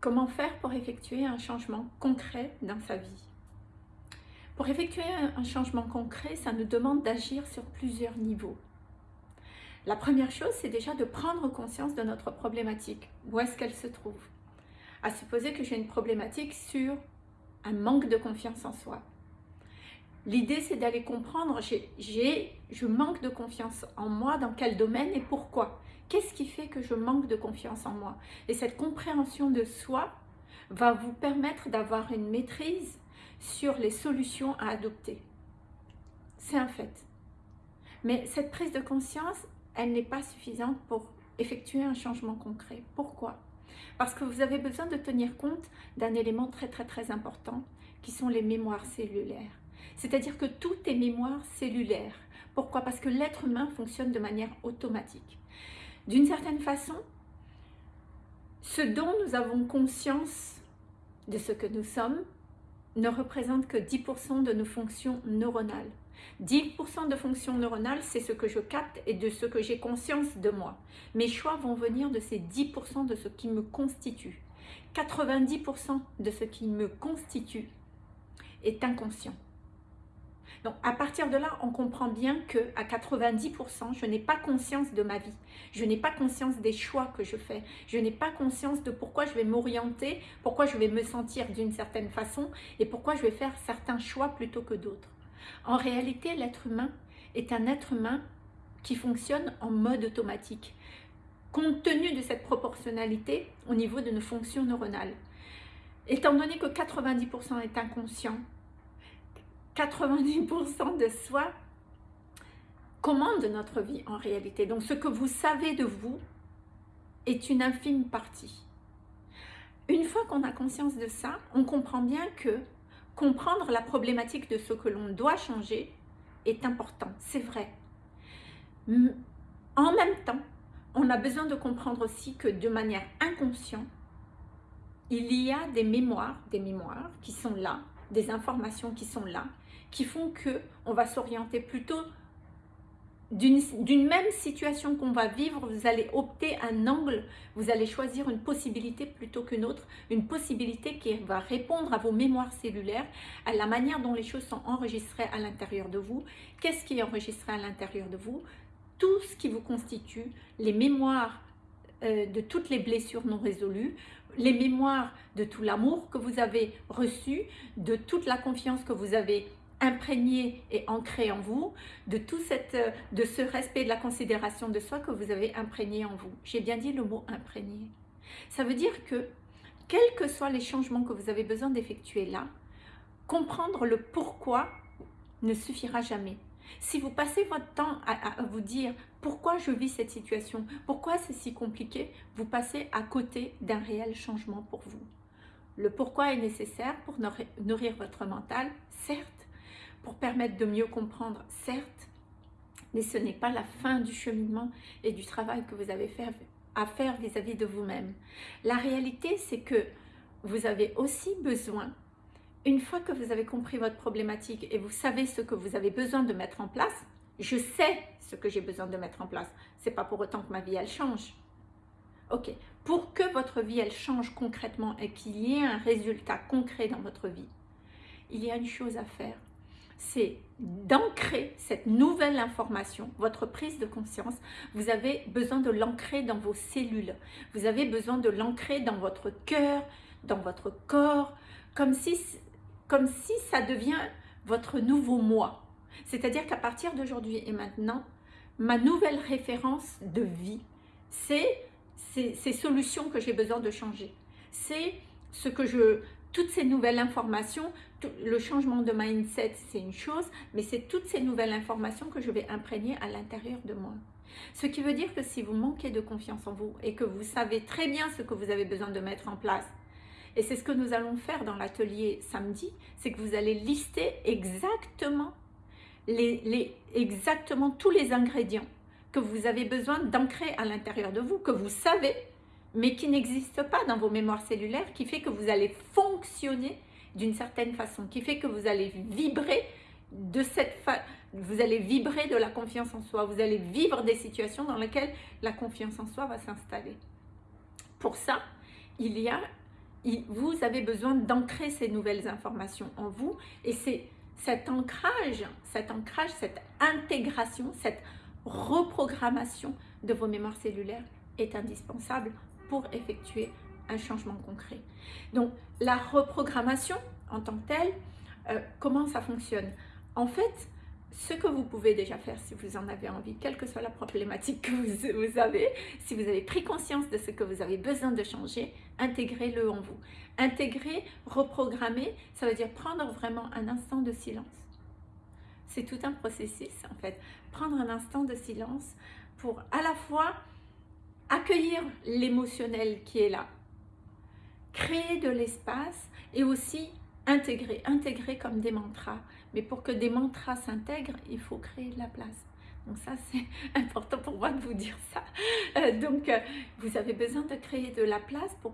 Comment faire pour effectuer un changement concret dans sa vie? Pour effectuer un changement concret, ça nous demande d'agir sur plusieurs niveaux. La première chose, c'est déjà de prendre conscience de notre problématique. Où est-ce qu'elle se trouve? À supposer que j'ai une problématique sur un manque de confiance en soi. L'idée, c'est d'aller comprendre, je manque de confiance en moi, dans quel domaine et pourquoi Qu'est-ce qui fait que je manque de confiance en moi? Et cette compréhension de soi va vous permettre d'avoir une maîtrise sur les solutions à adopter. C'est un fait. Mais cette prise de conscience, elle n'est pas suffisante pour effectuer un changement concret. Pourquoi? Parce que vous avez besoin de tenir compte d'un élément très très très important qui sont les mémoires cellulaires. C'est-à-dire que tout est mémoire cellulaire. Pourquoi? Parce que l'être humain fonctionne de manière automatique. D'une certaine façon, ce dont nous avons conscience de ce que nous sommes ne représente que 10% de nos fonctions neuronales. 10% de fonctions neuronales, c'est ce que je capte et de ce que j'ai conscience de moi. Mes choix vont venir de ces 10% de ce qui me constitue. 90% de ce qui me constitue est inconscient. Donc à partir de là, on comprend bien que à 90%, je n'ai pas conscience de ma vie. Je n'ai pas conscience des choix que je fais. Je n'ai pas conscience de pourquoi je vais m'orienter, pourquoi je vais me sentir d'une certaine façon et pourquoi je vais faire certains choix plutôt que d'autres. En réalité, l'être humain est un être humain qui fonctionne en mode automatique, compte tenu de cette proportionnalité au niveau de nos fonctions neuronales. Étant donné que 90% est inconscient, 90% de soi commande notre vie en réalité. Donc ce que vous savez de vous est une infime partie. Une fois qu'on a conscience de ça, on comprend bien que comprendre la problématique de ce que l'on doit changer est important, c'est vrai. En même temps, on a besoin de comprendre aussi que de manière inconsciente, il y a des mémoires, des mémoires qui sont là, des informations qui sont là, qui font que on va s'orienter plutôt d'une même situation qu'on va vivre, vous allez opter un angle, vous allez choisir une possibilité plutôt qu'une autre, une possibilité qui va répondre à vos mémoires cellulaires, à la manière dont les choses sont enregistrées à l'intérieur de vous. Qu'est-ce qui est enregistré à l'intérieur de vous? Tout ce qui vous constitue, les mémoires euh, de toutes les blessures non résolues, les mémoires de tout l'amour que vous avez reçu, de toute la confiance que vous avez imprégné et ancré en vous, de tout cette, euh, de ce respect de la considération de soi que vous avez imprégné en vous. J'ai bien dit le mot imprégné. Ça veut dire que, quels que soient les changements que vous avez besoin d'effectuer là, comprendre le pourquoi ne suffira jamais. Si vous passez votre temps à, vous dire pourquoi je vis cette situation, pourquoi c'est si compliqué, vous passez à côté d'un réel changement pour vous. Le pourquoi est nécessaire pour nourrir votre mental, certes, pour permettre de mieux comprendre, certes, mais ce n'est pas la fin du cheminement et du travail que vous avez à faire vis-à-vis de vous-même. La réalité, c'est que vous avez aussi besoin, une fois que vous avez compris votre problématique et vous savez ce que vous avez besoin de mettre en place, je sais ce que j'ai besoin de mettre en place. C'est pas pour autant que ma vie, elle change. Ok, pour que votre vie, elle change concrètement et qu'il y ait un résultat concret dans votre vie, il y a une chose à faire c'est d'ancrer cette nouvelle information, votre prise de conscience, vous avez besoin de l'ancrer dans vos cellules, vous avez besoin de l'ancrer dans votre cœur, dans votre corps, comme si, comme si ça devient votre nouveau moi. C'est-à-dire qu'à partir d'aujourd'hui et maintenant, ma nouvelle référence de vie, c'est ces solutions que j'ai besoin de changer. C'est ce que je, toutes ces nouvelles informations, le changement de mindset, c'est une chose, mais c'est toutes ces nouvelles informations que je vais imprégner à l'intérieur de moi. Ce qui veut dire que si vous manquez de confiance en vous et que vous savez très bien ce que vous avez besoin de mettre en place, et c'est ce que nous allons faire dans l'atelier samedi, c'est que vous allez lister exactement, les, exactement tous les ingrédients que vous avez besoin d'ancrer à l'intérieur de vous, que vous savez, mais qui n'existent pas dans vos mémoires cellulaires, qui fait que vous allez fonctionner d'une certaine façon, qui fait que vous allez vibrer de cette vous allez vibrer de la confiance en soi, vous allez vivre des situations dans lesquelles la confiance en soi va s'installer. Pour ça, il y a vous avez besoin d'ancrer ces nouvelles informations en vous et c'est cet ancrage, cet ancrage, cette intégration, cette reprogrammation de vos mémoires cellulaires est indispensable pour effectuer un changement concret. Donc la reprogrammation en tant que telle, euh, comment ça fonctionne? En fait, ce que vous pouvez déjà faire si vous en avez envie, quelle que soit la problématique que vous, avez, si vous avez pris conscience de ce que vous avez besoin de changer, intégrez-le en vous. Intégrer, reprogrammer, ça veut dire prendre vraiment un instant de silence. C'est tout un processus en fait. Prendre un instant de silence pour à la fois accueillir l'émotionnel qui est là, créer de l'espace et aussi intégrer, intégrer comme des mantras. Mais pour que des mantras s'intègrent, il faut créer de la place. Donc ça, c'est important pour moi de vous dire ça. Euh, donc, euh, vous avez besoin de créer de la place pour,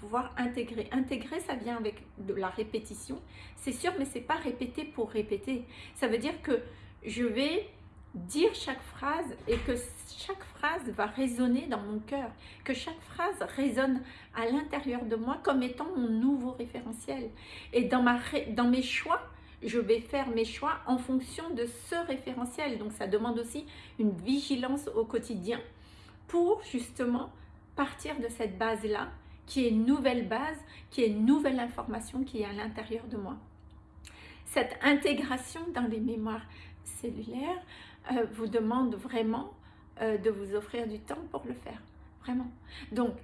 pouvoir intégrer. Intégrer, ça vient avec de la répétition. C'est sûr, mais c'est pas répéter pour répéter. Ça veut dire que je vais dire chaque phrase et que chaque phrase va résonner dans mon cœur, que chaque phrase résonne à l'intérieur de moi comme étant mon nouveau référentiel. Et dans, ma, dans mes choix, je vais faire mes choix en fonction de ce référentiel. Donc ça demande aussi une vigilance au quotidien pour justement partir de cette base-là, qui est une nouvelle base, qui est une nouvelle information qui est à l'intérieur de moi. Cette intégration dans les mémoires cellulaires, euh, vous demande vraiment euh, de vous offrir du temps pour le faire. Vraiment. Donc,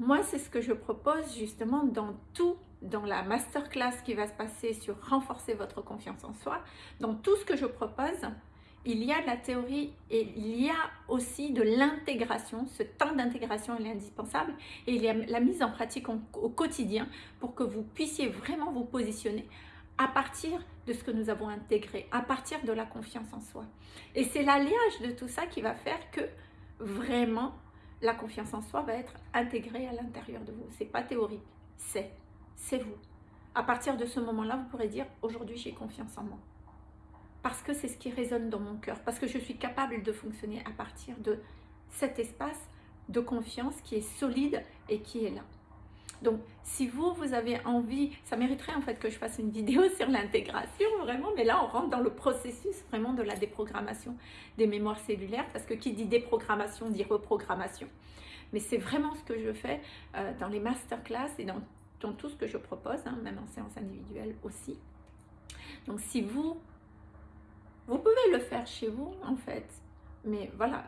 moi, c'est ce que je propose justement dans tout, dans la masterclass qui va se passer sur renforcer votre confiance en soi. Dans tout ce que je propose, il y a de la théorie et il y a aussi de l'intégration. Ce temps d'intégration est indispensable et il y a la mise en pratique au quotidien pour que vous puissiez vraiment vous positionner à partir de ce que nous avons intégré, à partir de la confiance en soi. Et c'est l'alliage de tout ça qui va faire que vraiment la confiance en soi va être intégrée à l'intérieur de vous. C'est pas théorique, c'est, c'est vous. À partir de ce moment-là, vous pourrez dire aujourd'hui j'ai confiance en moi. Parce que c'est ce qui résonne dans mon cœur, parce que je suis capable de fonctionner à partir de cet espace de confiance qui est solide et qui est là. Donc, si vous, vous avez envie, ça mériterait en fait que je fasse une vidéo sur l'intégration, vraiment, mais là, on rentre dans le processus vraiment de la déprogrammation des mémoires cellulaires, parce que qui dit déprogrammation dit reprogrammation. Mais c'est vraiment ce que je fais euh, dans les masterclass et dans, tout ce que je propose, hein, même en séance individuelle aussi. Donc, si vous, vous pouvez le faire chez vous, en fait, mais voilà,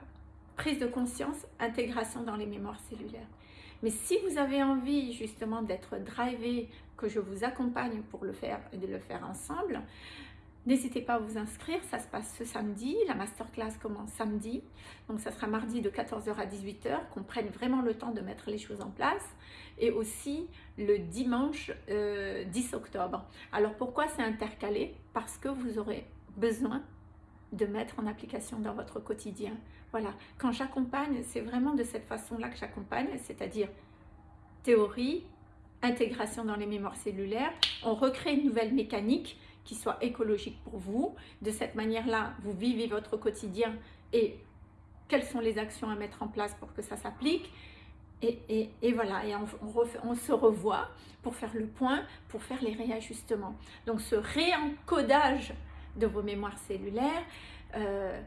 prise de conscience, intégration dans les mémoires cellulaires. Mais si vous avez envie justement d'être drivé, que je vous accompagne pour le faire et de le faire ensemble, N'hésitez pas à vous inscrire, ça se passe ce samedi, la masterclass commence samedi, donc ça sera mardi de 14h à 18h, qu'on prenne vraiment le temps de mettre les choses en place, et aussi le dimanche 10 euh, octobre. Alors pourquoi c'est intercalé? Parce que vous aurez besoin de mettre en application dans votre quotidien. Voilà, quand j'accompagne, c'est vraiment de cette façon-là que j'accompagne, c'est-à-dire théorie, intégration dans les mémoires cellulaires, on recrée une nouvelle mécanique qui soit écologique pour vous. De cette manière-là, vous vivez votre quotidien et quelles sont les actions à mettre en place pour que ça s'applique. Et, voilà, et on, on, se revoit pour faire le point, pour faire les réajustements. Donc ce réencodage de vos mémoires cellulaires. Euh,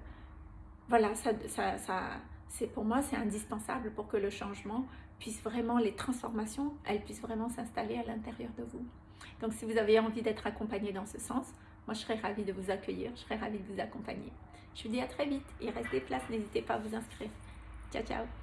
voilà, ça, ça, c'est pour moi, c'est indispensable pour que le changement puisse vraiment, les transformations, elles puissent vraiment s'installer à l'intérieur de vous. Donc, si vous avez envie d'être accompagné dans ce sens, moi, je serais ravie de vous accueillir, je serais ravie de vous accompagner. Je vous dis à très vite. Il reste des places, n'hésitez pas à vous inscrire. Ciao, ciao